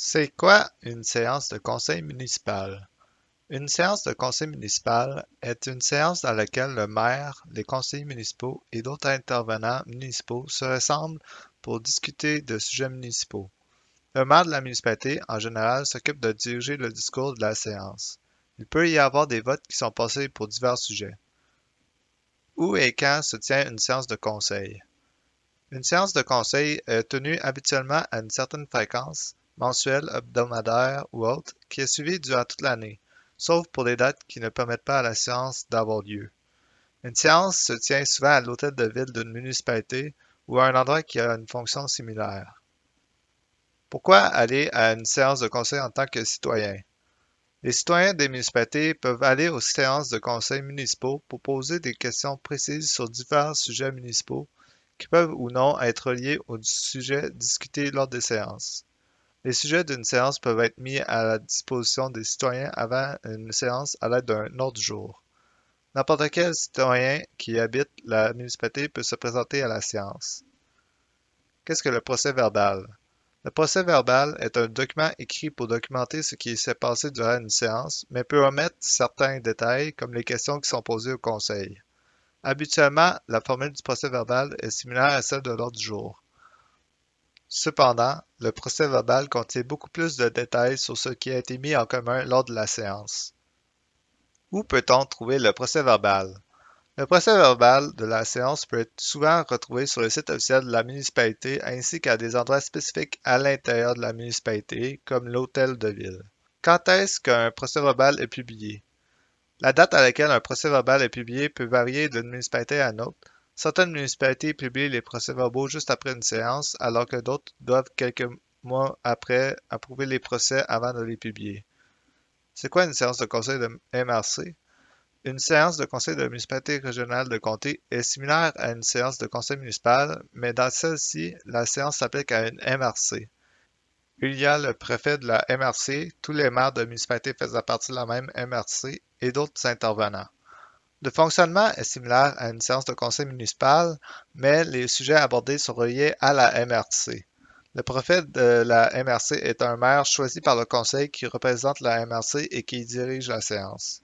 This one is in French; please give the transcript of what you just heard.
C'est quoi une séance de conseil municipal? Une séance de conseil municipal est une séance dans laquelle le maire, les conseillers municipaux et d'autres intervenants municipaux se rassemblent pour discuter de sujets municipaux. Le maire de la municipalité, en général, s'occupe de diriger le discours de la séance. Il peut y avoir des votes qui sont passés pour divers sujets. Où et quand se tient une séance de conseil? Une séance de conseil est tenue habituellement à une certaine fréquence, mensuelle, hebdomadaire ou autre, qui est suivie durant toute l'année, sauf pour les dates qui ne permettent pas à la séance d'avoir lieu. Une séance se tient souvent à l'hôtel de ville d'une municipalité ou à un endroit qui a une fonction similaire. Pourquoi aller à une séance de conseil en tant que citoyen? Les citoyens des municipalités peuvent aller aux séances de conseil municipaux pour poser des questions précises sur divers sujets municipaux qui peuvent ou non être liés aux sujets discutés lors des séances. Les sujets d'une séance peuvent être mis à la disposition des citoyens avant une séance à l'aide d'un ordre du jour. N'importe quel citoyen qui habite la municipalité peut se présenter à la séance. Qu'est-ce que le procès verbal? Le procès verbal est un document écrit pour documenter ce qui s'est passé durant une séance, mais peut omettre certains détails comme les questions qui sont posées au conseil. Habituellement, la formule du procès-verbal est similaire à celle de l'ordre du jour. Cependant, le procès-verbal contient beaucoup plus de détails sur ce qui a été mis en commun lors de la séance. Où peut-on trouver le procès-verbal? Le procès-verbal de la séance peut être souvent retrouvé sur le site officiel de la municipalité ainsi qu'à des endroits spécifiques à l'intérieur de la municipalité, comme l'hôtel de ville. Quand est-ce qu'un procès-verbal est publié? La date à laquelle un procès-verbal est publié peut varier d'une municipalité à une autre. Certaines municipalités publient les procès-verbaux juste après une séance, alors que d'autres doivent quelques mois après approuver les procès avant de les publier. C'est quoi une séance de conseil de MRC? Une séance de conseil de municipalité régionale de comté est similaire à une séance de conseil municipal, mais dans celle-ci, la séance s'applique à une MRC. Il y a le préfet de la MRC, tous les maires de municipalités faisant partie de la même MRC et d'autres intervenants. Le fonctionnement est similaire à une séance de conseil municipal, mais les sujets abordés sont reliés à la MRC. Le préfet de la MRC est un maire choisi par le conseil qui représente la MRC et qui dirige la séance.